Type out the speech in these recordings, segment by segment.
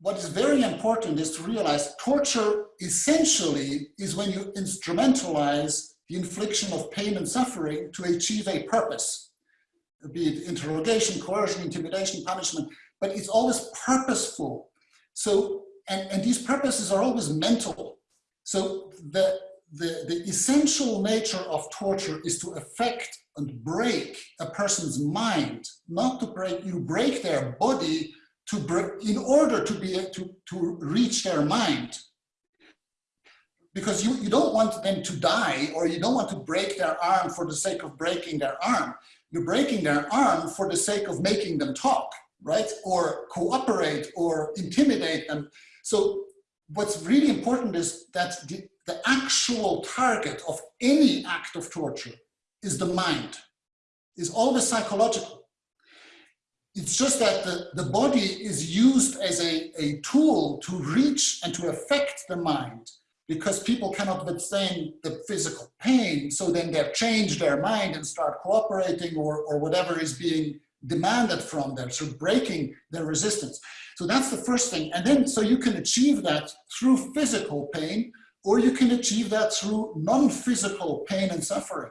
what is very important is to realize torture essentially is when you instrumentalize the infliction of pain and suffering to achieve a purpose, be it interrogation, coercion, intimidation, punishment, but it's always purposeful. So, and, and these purposes are always mental. So the, the, the essential nature of torture is to affect and break a person's mind, not to break, you break their body to in order to be to, to reach their mind. Because you, you don't want them to die or you don't want to break their arm for the sake of breaking their arm. You're breaking their arm for the sake of making them talk, right? Or cooperate or intimidate them. So what's really important is that the, the actual target of any act of torture is the mind, is always psychological. It's just that the, the body is used as a, a tool to reach and to affect the mind because people cannot withstand the physical pain. So then they change their mind and start cooperating or, or whatever is being demanded from them, so breaking their resistance. So that's the first thing. And then, so you can achieve that through physical pain, or you can achieve that through non-physical pain and suffering.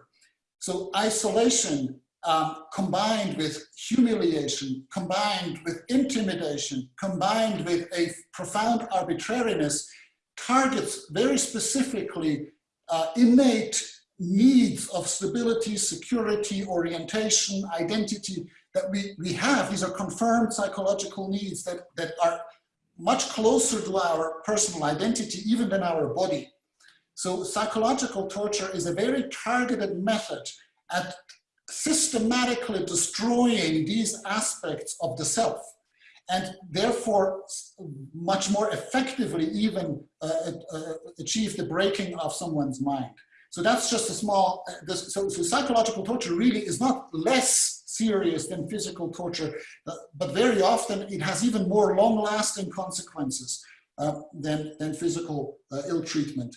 So isolation um, combined with humiliation, combined with intimidation, combined with a profound arbitrariness, targets very specifically uh, innate needs of stability, security, orientation, identity that we, we have. These are confirmed psychological needs that, that are much closer to our personal identity even than our body. So psychological torture is a very targeted method at systematically destroying these aspects of the self and therefore much more effectively even uh, uh, achieve the breaking of someone's mind. So that's just a small, uh, this, so, so, psychological torture really is not less serious than physical torture, uh, but very often it has even more long lasting consequences uh, than, than physical uh, ill treatment.